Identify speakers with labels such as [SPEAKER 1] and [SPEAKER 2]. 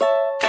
[SPEAKER 1] you